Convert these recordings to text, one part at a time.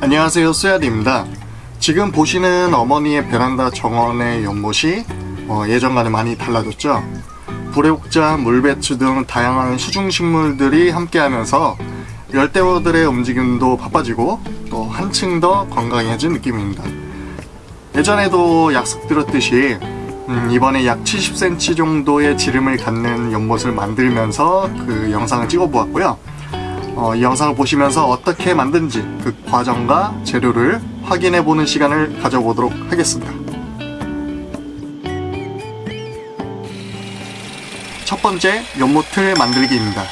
안녕하세요 쏘야디입니다. 지금 보시는 어머니의 베란다 정원의 연못이 어, 예전과는 많이 달라졌죠? 불의옥자, 물배추 등 다양한 수중식물들이 함께하면서 열대어들의 움직임도 바빠지고 또 한층 더 건강해진 느낌입니다. 예전에도 약속드렸듯이 음, 이번에 약 70cm 정도의 지름을 갖는 연못을 만들면서 그 영상을 찍어 보았고요 어, 이 영상을 보시면서 어떻게 만든지 그 과정과 재료를 확인해 보는 시간을 가져보도록 하겠습니다. 첫 번째 연못틀 만들기입니다.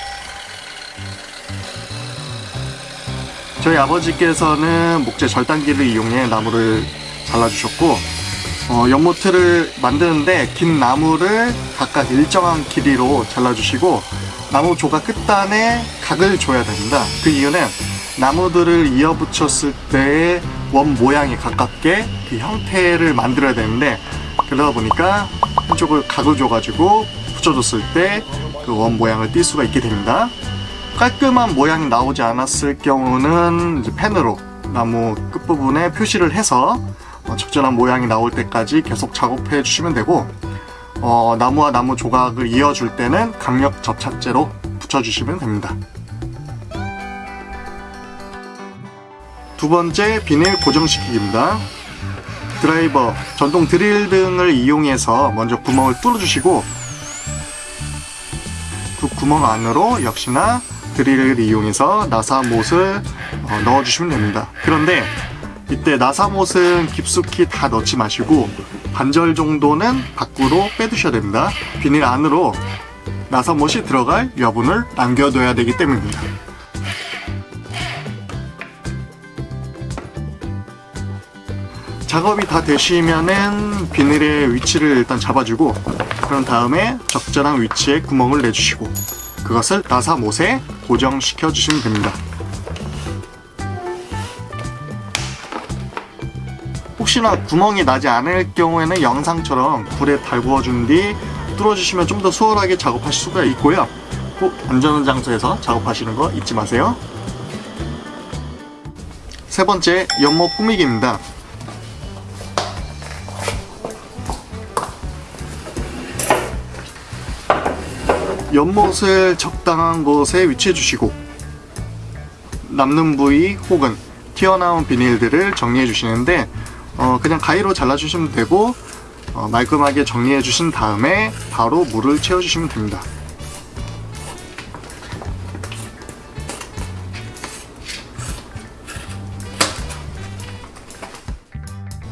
저희 아버지께서는 목재 절단기를 이용해 나무를 잘라주셨고 어, 연못틀을 만드는데 긴 나무를 각각 일정한 길이로 잘라주시고 나무 조각 끝단에 각을 줘야 됩니다. 그 이유는 나무들을 이어 붙였을 때의 원 모양이 가깝게 그 형태를 만들어야 되는데 그러다 보니까 한쪽을 각을 줘가지고 붙여줬을 때 그 원 모양을 띌 수가 있게 됩니다. 깔끔한 모양이 나오지 않았을 경우는 펜으로 나무 끝부분에 표시를 해서 어, 적절한 모양이 나올 때까지 계속 작업해 주시면 되고 어, 나무와 나무 조각을 이어줄 때는 강력 접착제로 붙여주시면 됩니다. 두 번째 비닐 고정시키기입니다. 드라이버, 전동 드릴 등을 이용해서 먼저 구멍을 뚫어주시고 그 구멍 안으로 역시나 드릴을 이용해서 나사못을 어, 넣어주시면 됩니다. 그런데 이때 나사못은 깊숙이 다 넣지 마시고 반절 정도는 밖으로 빼두셔야 됩니다. 비닐 안으로 나사못이 들어갈 여분을 남겨둬야 되기 때문입니다. 작업이 다 되시면은 비닐의 위치를 일단 잡아주고 그런 다음에 적절한 위치에 구멍을 내주시고 그것을 나사못에 고정시켜 주시면 됩니다. 혹시나 구멍이 나지 않을 경우에는 영상처럼 불에 달구어 준 뒤 뚫어주시면 좀 더 수월하게 작업하실 수가 있고요. 꼭 안전한 장소에서 작업하시는 거 잊지 마세요. 세 번째 연못 꾸미기입니다. 연못을 적당한 곳에 위치해 주시고 남는 부위 혹은 튀어나온 비닐들을 정리해 주시는데 어, 그냥 가위로 잘라주시면 되고 어, 말끔하게 정리해 주신 다음에 바로 물을 채워 주시면 됩니다.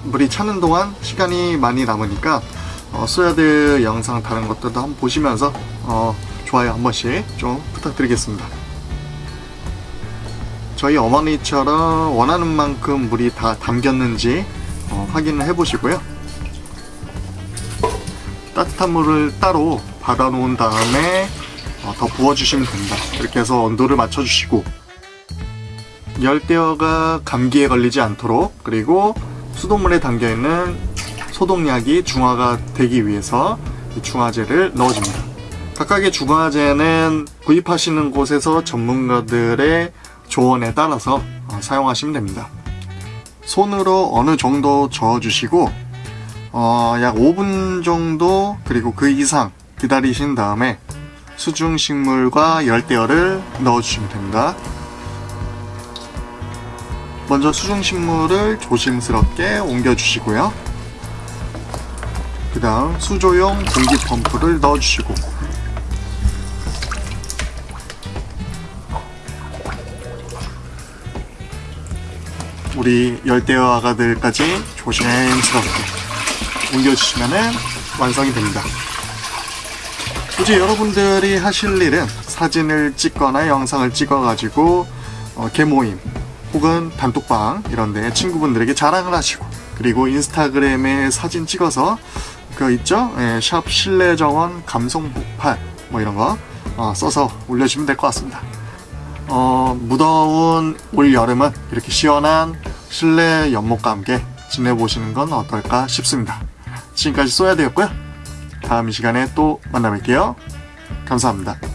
물이 차는 동안 시간이 많이 남으니까 어, 소야드 영상 다른 것들도 한번 보시면서 어, 좋아요 한 번씩 좀 부탁드리겠습니다. 저희 어머니처럼 원하는 만큼 물이 다 담겼는지 어, 확인을 해 보시고요. 따뜻한 물을 따로 받아 놓은 다음에 어, 더 부어 주시면 됩니다. 이렇게 해서 온도를 맞춰 주시고. 열대어가 감기에 걸리지 않도록 그리고 수돗물에 담겨 있는 소독약이 중화가 되기 위해서 중화제를 넣어줍니다. 각각의 중화제는 구입하시는 곳에서 전문가들의 조언에 따라서 어, 사용하시면 됩니다 손으로 어느 정도 저어주시고 어, 약 5분 정도 그리고 그 이상 기다리신 다음에 수중식물과 열대어를 넣어주시면 됩니다. 먼저 수중식물을 조심스럽게 옮겨주시고요. 그 다음 수조용 공기펌프를 넣어주시고 우리 열대어 아가들까지 조심스럽게 옮겨주시면 완성이 됩니다. 이제 여러분들이 하실 일은 사진을 찍거나 영상을 찍어가지고 어, 개모임 혹은 단톡방 이런데 친구분들에게 자랑을 하시고 그리고 인스타그램에 사진 찍어서 그 있죠? 예, 샵 실내정원 감성 폭발 뭐 이런 거 어, 써서 올려주시면 될 것 같습니다. 어, 무더운 올 여름은 이렇게 시원한 실내 연못과 함께 지내보시는 건 어떨까 싶습니다. 지금까지 쏘야 되었고요. 다음 시간에 또 만나 뵐게요. 감사합니다.